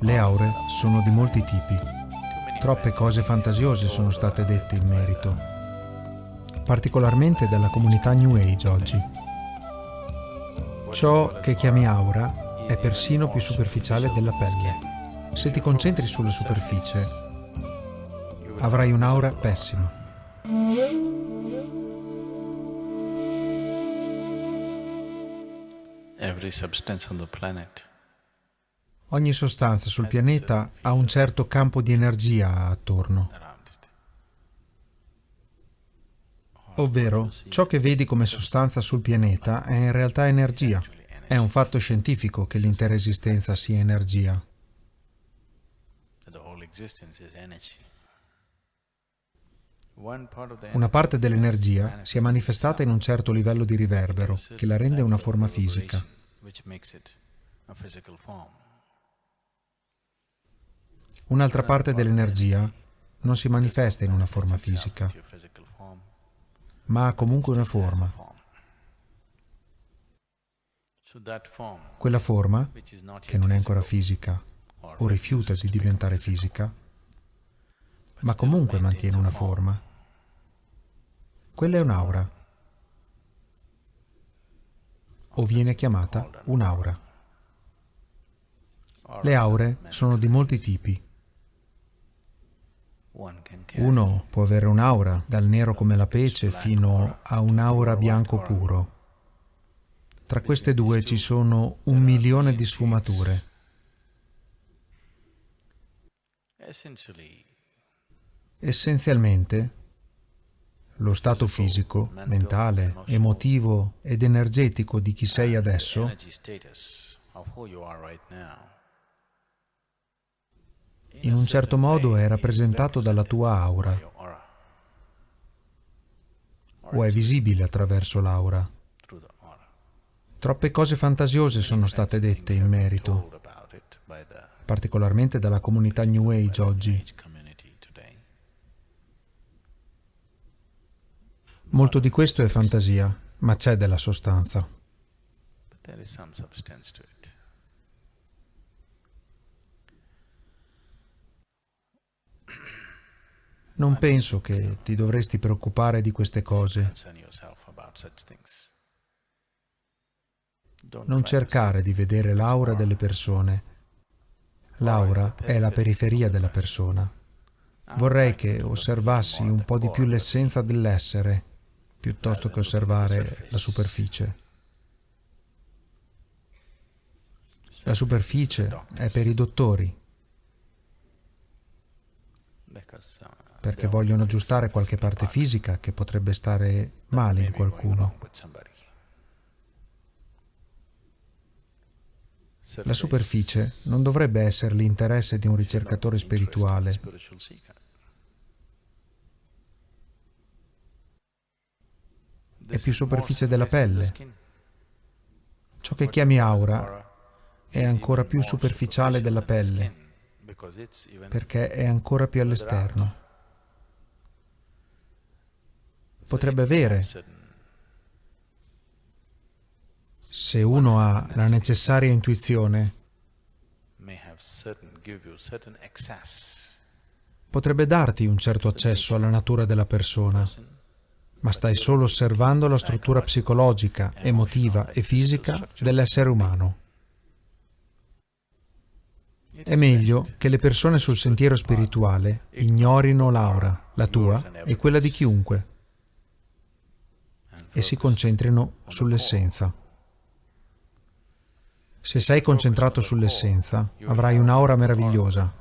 Le aure sono di molti tipi. Troppe cose fantasiose sono state dette in merito, particolarmente dalla comunità New Age oggi. Ciò che chiami aura è persino più superficiale della pelle. Se ti concentri sulla superficie, avrai un'aura pessima. Every substance on the planet Ogni sostanza sul pianeta ha un certo campo di energia attorno. Ovvero, ciò che vedi come sostanza sul pianeta è in realtà energia. È un fatto scientifico che l'intera esistenza sia energia. Una parte dell'energia si è manifestata in un certo livello di riverbero che la rende una forma fisica. Un'altra parte dell'energia non si manifesta in una forma fisica, ma ha comunque una forma. Quella forma, che non è ancora fisica o rifiuta di diventare fisica, ma comunque mantiene una forma, quella è un'aura, o viene chiamata un'aura. Le aure sono di molti tipi. Uno può avere un'aura, dal nero come la pece fino a un'aura bianco puro. Tra queste due ci sono un milione di sfumature. Essenzialmente, lo stato fisico, mentale, emotivo ed energetico di chi sei adesso in un certo modo è rappresentato dalla tua aura o è visibile attraverso l'aura. Troppe cose fantasiose sono state dette in merito, particolarmente dalla comunità New Age oggi. Molto di questo è fantasia, ma c'è della sostanza. Non penso che ti dovresti preoccupare di queste cose. Non cercare di vedere l'aura delle persone. L'aura è la periferia della persona. Vorrei che osservassi un po' di più l'essenza dell'essere, piuttosto che osservare la superficie. La superficie è per i dottori, perché vogliono aggiustare qualche parte fisica che potrebbe stare male in qualcuno. La superficie non dovrebbe essere l'interesse di un ricercatore spirituale. È più superficie della pelle. Ciò che chiami aura è ancora più superficiale della pelle, perché è ancora più all'esterno. potrebbe avere. Se uno ha la necessaria intuizione, potrebbe darti un certo accesso alla natura della persona, ma stai solo osservando la struttura psicologica, emotiva e fisica dell'essere umano. È meglio che le persone sul sentiero spirituale ignorino l'aura, la tua e quella di chiunque e si concentrino sull'essenza. Se sei concentrato sull'essenza, avrai un'aura meravigliosa.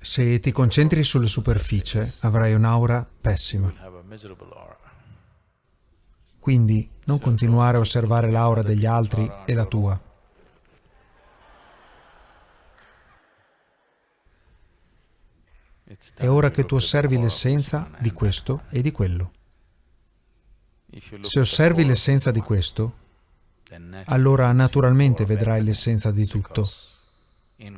Se ti concentri sulla superficie, avrai un'aura pessima. Quindi non continuare a osservare l'aura degli altri e la tua. È ora che tu osservi l'essenza di questo e di quello. Se osservi l'essenza di questo, allora naturalmente vedrai l'essenza di tutto,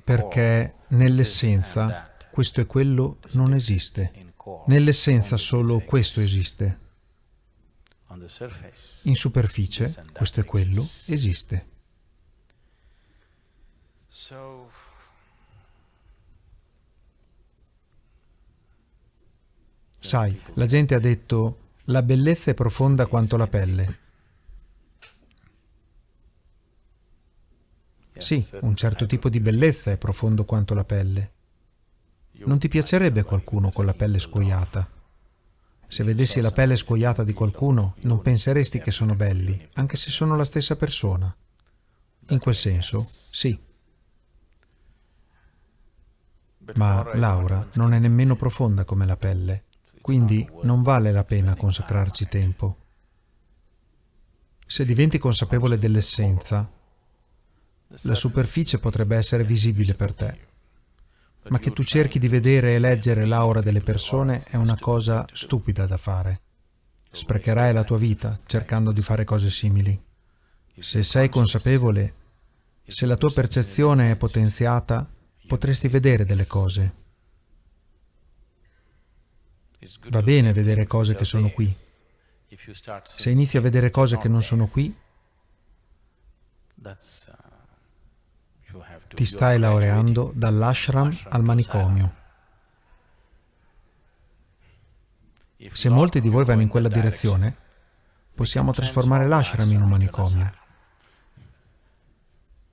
perché nell'essenza questo e quello non esiste. Nell'essenza solo questo esiste. In superficie questo e quello esiste. Sai, la gente ha detto la bellezza è profonda quanto la pelle. Sì, un certo tipo di bellezza è profondo quanto la pelle. Non ti piacerebbe qualcuno con la pelle scoiata? Se vedessi la pelle scoiata di qualcuno, non penseresti che sono belli, anche se sono la stessa persona. In quel senso, sì. Ma l'aura non è nemmeno profonda come la pelle, quindi non vale la pena consacrarci tempo. Se diventi consapevole dell'essenza, la superficie potrebbe essere visibile per te, ma che tu cerchi di vedere e leggere l'aura delle persone è una cosa stupida da fare. Sprecherai la tua vita cercando di fare cose simili. Se sei consapevole, se la tua percezione è potenziata, potresti vedere delle cose. Va bene vedere cose che sono qui. Se inizi a vedere cose che non sono qui, ti stai laureando dall'ashram al manicomio. Se molti di voi vanno in quella direzione, possiamo trasformare l'ashram in un manicomio.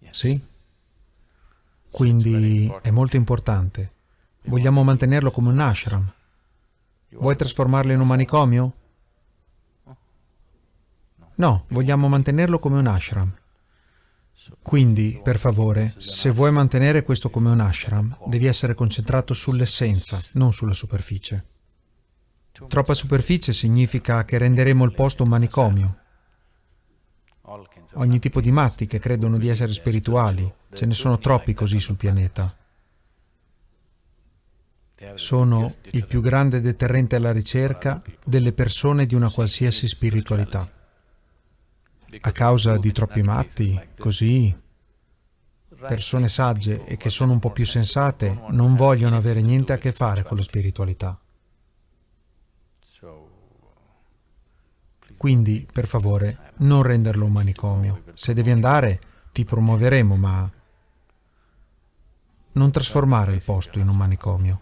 Sì? Quindi è molto importante. Vogliamo mantenerlo come un ashram. Vuoi trasformarlo in un manicomio? No, vogliamo mantenerlo come un ashram. Quindi, per favore, se vuoi mantenere questo come un ashram, devi essere concentrato sull'essenza, non sulla superficie. Troppa superficie significa che renderemo il posto un manicomio. Ogni tipo di matti che credono di essere spirituali, ce ne sono troppi così sul pianeta. Sono il più grande deterrente alla ricerca delle persone di una qualsiasi spiritualità. A causa di troppi matti, così, persone sagge e che sono un po' più sensate non vogliono avere niente a che fare con la spiritualità. Quindi, per favore, non renderlo un manicomio. Se devi andare, ti promuoveremo, ma non trasformare il posto in un manicomio.